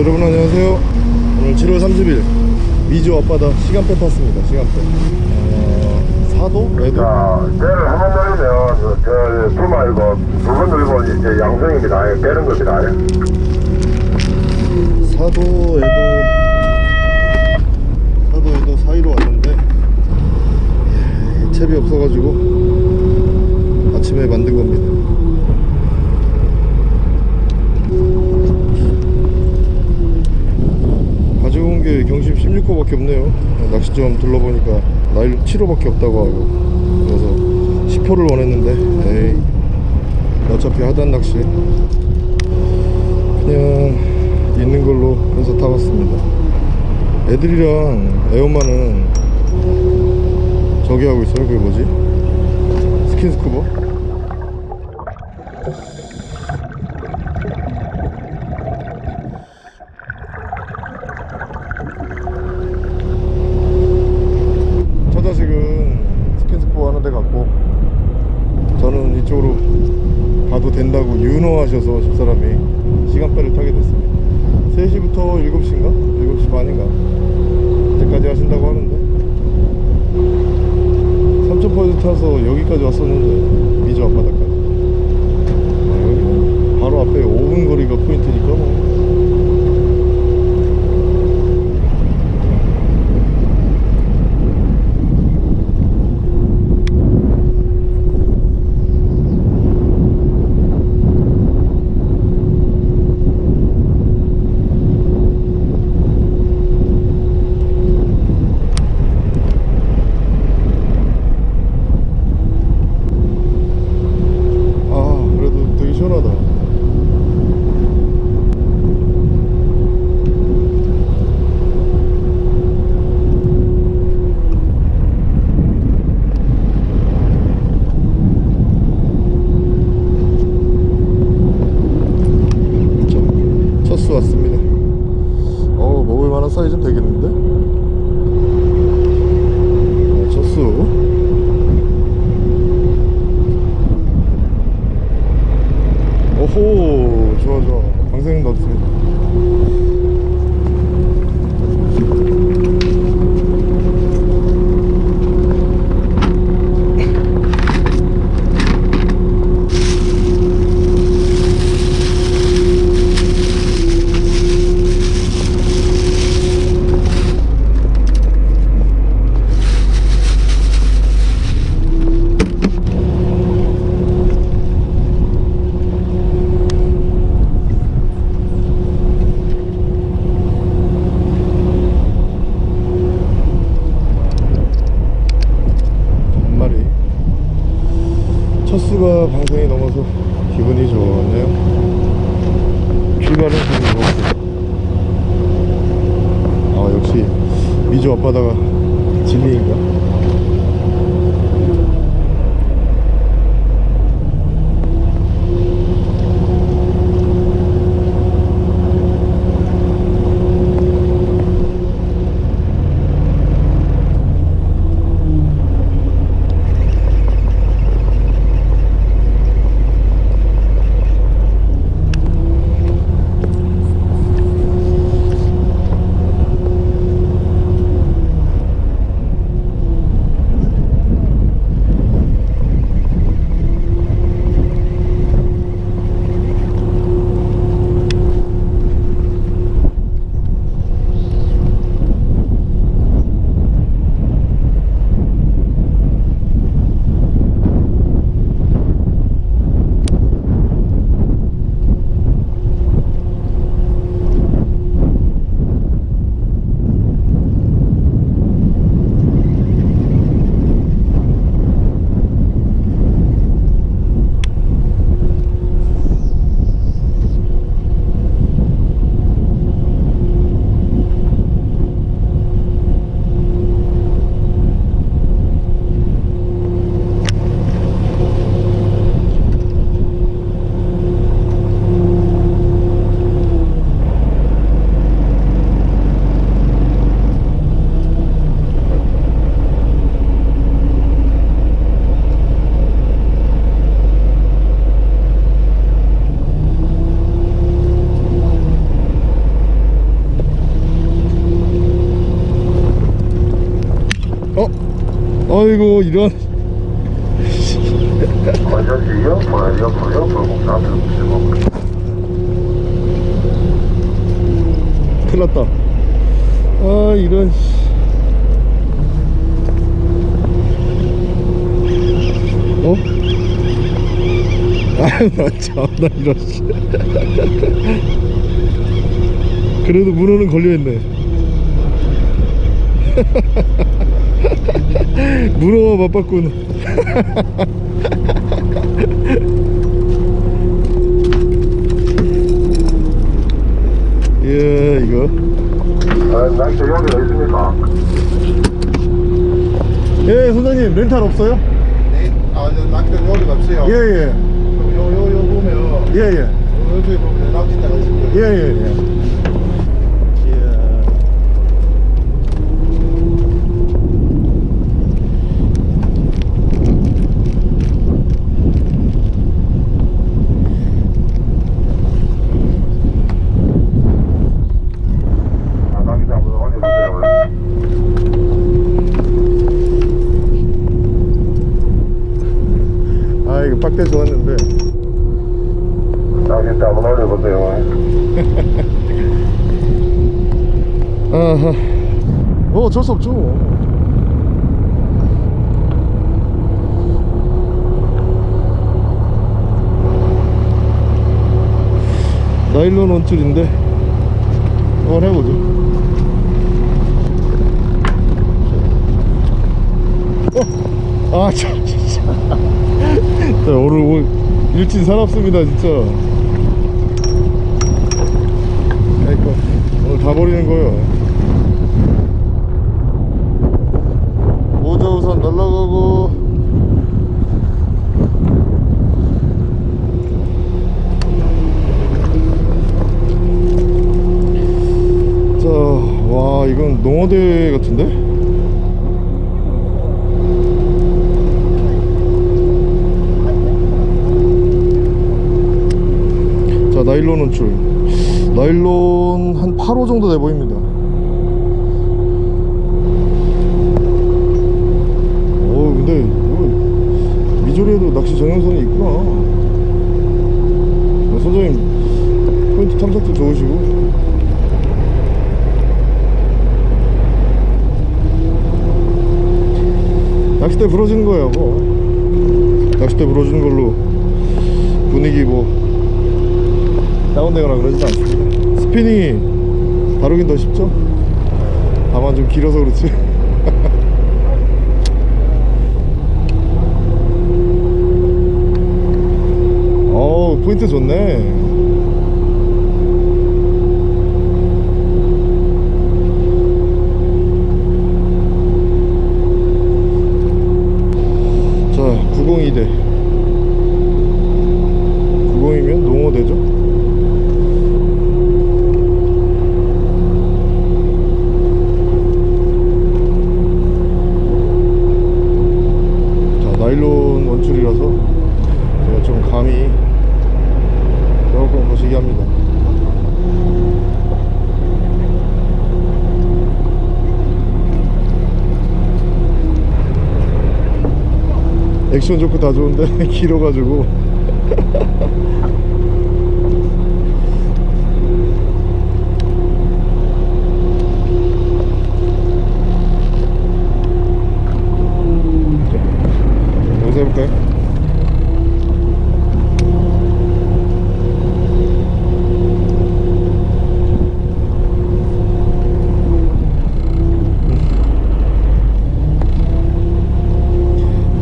여러분 안녕하세요 오늘 7월 30일 미주 앞바다 시간대 탔습니다 시간대 어, 사도? 외도? 자, 배를 한 번 돌리면, 저, 저, 두마이고, 두번 돌리고, 이제 양성입니다. 예, 빼는 겁니다. 예. 사도 에도 사도 에도 사이로 왔는데 예, 채비 없어가지고 아침에 만든 겁니다 밖에 없네요 네, 낚시점 둘러보니까 나일 7호밖에 없다고 하고 그래서 10호를 원했는데 에이 어차피 하단 낚시 그냥 있는 걸로 해서 타봤습니다 애들이랑 애엄마는 저기 하고 있어요 그게 뭐지? 스킨스쿠버? 3000포인트 타서 여기까지 왔었는데 미주 앞바다까지. 아, 여기는 바로 앞에 5분 거리가 포인트니까 뭐 방송이 넘어서 기분이 좋았네요. 출발은 좀 좋았고 아 역시 미주 앞바다가 아이고 이런 났다 아 이런 씨. 어? 아유 나 참나 이런 씨. 그래도 문어는 걸려있네 문어와 맞바꾼 예 이거 아, 낚시 여기가 있습니까? 예 선생님 렌탈 없어요? 네, 아, 저 낚싯대 요리 없어요. 예예 요, 요, 요 보면, 예예 요, 요쪽에 보면 낚싯대가 있습니다. 예예예 아, 낚시 한번 올려주세요. 빡대 좋았는데. 낚시 한번 올려보세요. 아하 어 어쩔 수 없죠. 나일론 원줄인데 한번 해보죠 아 참, 진짜. 자, 오늘 뭐 일진 사납습니다 진짜. 그러니까 오늘 다 버리는 거예요. 모자 우선 날라가고. 자, 와 이건 농어대 같은데? 자 나일론 원줄 나일론 한 8호 정도 돼 보입니다. 어 근데 미조리에도 낚시 전용선이 있구나. 어, 선생님 포인트 탐색도 좋으시고. 낚싯대 부러지는 거예요 뭐. 낚싯대 부러지는 걸로 분위기 뭐 다운되거나 그러진 않습니다. 스피닝이 다루긴 더 쉽죠? 다만 좀 길어서 그렇지. 어우 포인트 좋네 자 902대 902면 농어대죠 자 나일론 원줄이라서 제가 좀 감이 조금 거시기 합니다 액션 좋고 다 좋은데 길어가지고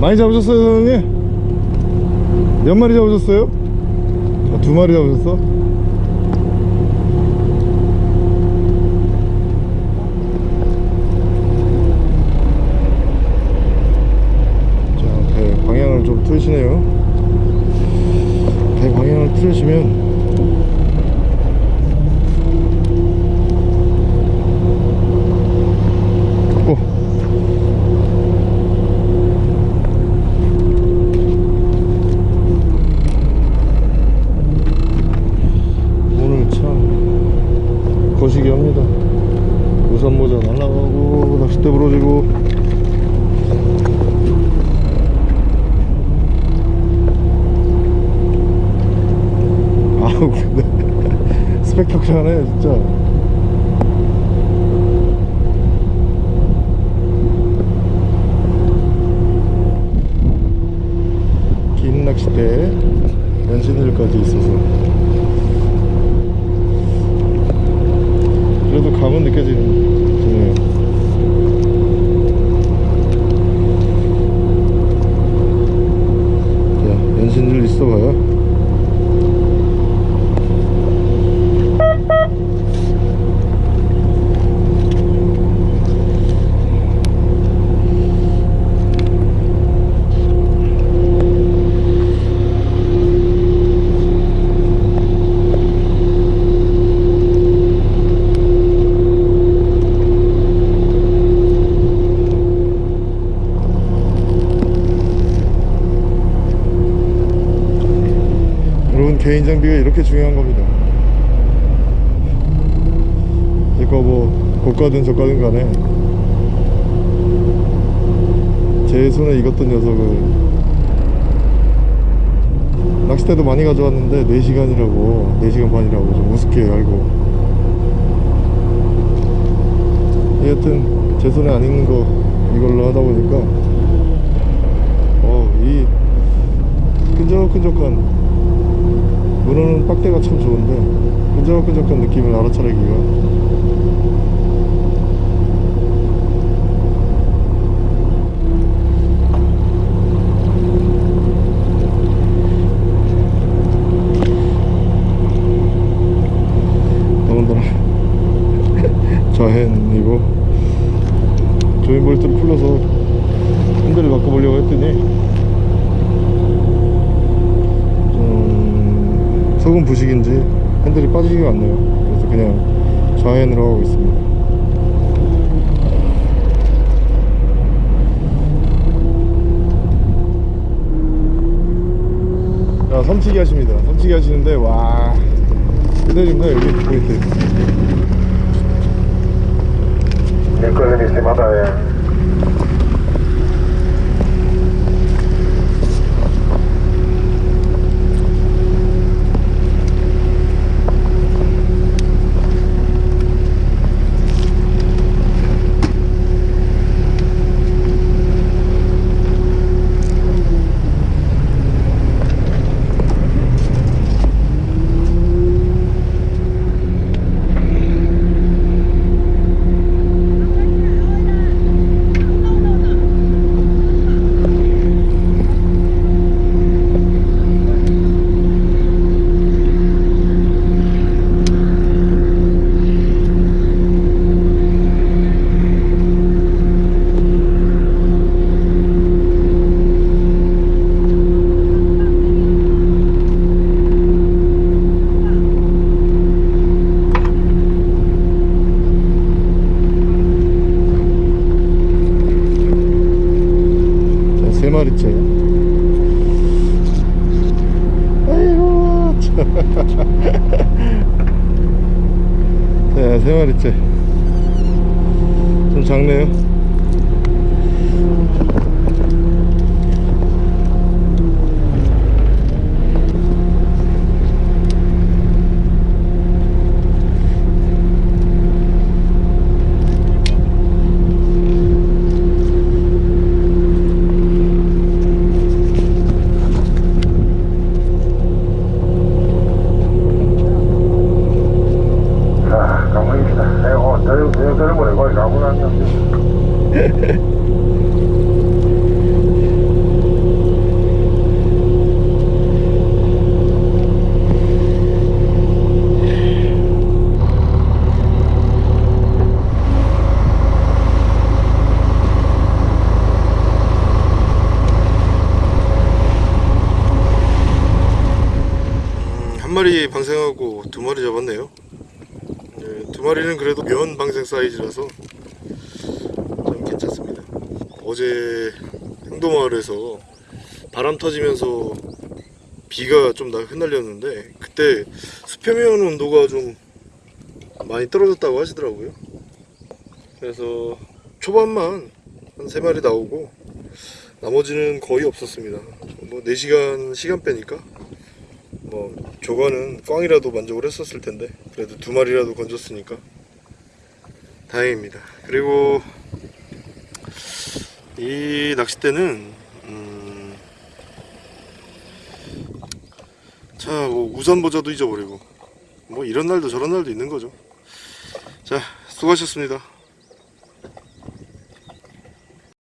많이 잡으셨어요 선생님? 몇 마리 잡으셨어요? 아, 두 마리 잡으셨어? 자, 배 방향을 좀 틀으시네요 배 방향을 틀으시면 오. 오늘 참 거시기 합니다 우산 모자 날라가고 낚싯대 부러지고 스펙터클하네 진짜. 긴 낚싯대 연신들까지 있어서. 그래도 감은 느껴지네요 자 연신들 있어봐요 여러분 개인 장비가 이렇게 중요한 겁니다. 이거 뭐 고가든 저가든 간에 제 손에 익었던 녀석을 낚싯대도 많이 가져왔는데 4시간이라고 4시간 반이라고 좀 우습게 알고. 여하튼 제 손에 안 익는 거 이걸로 하다 보니까 어 이 끈적끈적한 문어는 빡대가 참 좋은데 끈적끈적한 느낌을 알아차리기가 더군다나 좌핸이고 조인 볼트를 풀러서 핸들을 바꿔보려고 했더니 소금 부식인지 핸들이 빠지지가 않네요. 그래서 그냥 좌핸으로 하고 있습니다. 자 섬치기 하십니다. 섬치기 하시는데 와. 끝내줍니다 여기 Nicolini 자, 세 마리째. 좀 작네요. 아 가만히 있다 아이고 저, 저 젊은이 거기 가고 났나 한 마리 방생하고 두 마리 잡았네요. 네, 두 마리는 그래도 면 방생 사이즈라서 좀 괜찮습니다. 어제 행도마을에서 바람 터지면서 비가 좀 나 흩날렸는데 그때 수표면 온도가 좀 많이 떨어졌다고 하시더라고요. 그래서 초반만 한세 마리 나오고 나머지는 거의 없었습니다. 뭐 4시간 시간 빼니까 뭐 조과는 꽝이라도 만족을 했었을 텐데 그래도 두 마리라도 건졌으니까 다행입니다. 그리고 이 낚싯대는 음, 자, 뭐 우산 모자도 잊어버리고 뭐 이런 날도 저런 날도 있는 거죠. 자, 수고하셨습니다.